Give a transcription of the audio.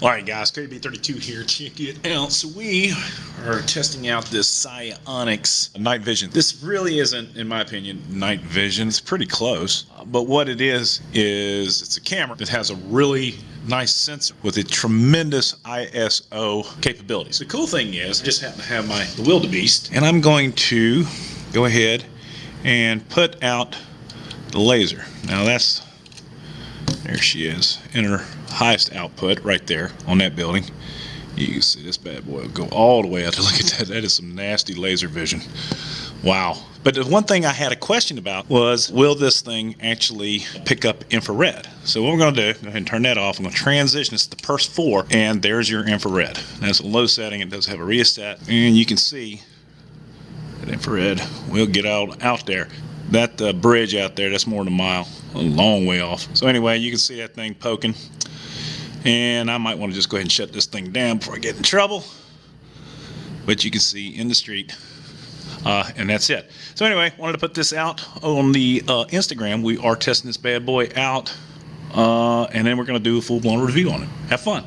All right, guys, KB32 here. Check it out. So we are testing out this SiOnyx night vision. This really isn't, in my opinion, night vision. It's pretty close. But what it is, is it's a camera that has a really nice sensor with a tremendous ISO capabilities. The cool thing is, I just happen to have my wildebeest, and I'm going to go ahead and put out the laser. Now that's there she is in her highest output right there on that building. You can see this bad boy go all the way out. To look at that. That is some nasty laser vision. Wow. But the one thing I had a question about was, will this thing actually pick up infrared? So what we're going to do, go ahead and turn that off. I'm going to transition this to PERS 4, and there's your infrared. That's a low setting. It does have a rheostat, and you can see that infrared will get out, out there that uh, bridge out there, that's more than a mile, a long way off. So anyway, you can see that thing poking. And I might want to just go ahead and shut this thing down before I get in trouble. But you can see in the street. Uh, and that's it. So anyway, wanted to put this out on the uh, Instagram. We are testing this bad boy out. Uh, and then we're going to do a full-blown review on it. Have fun.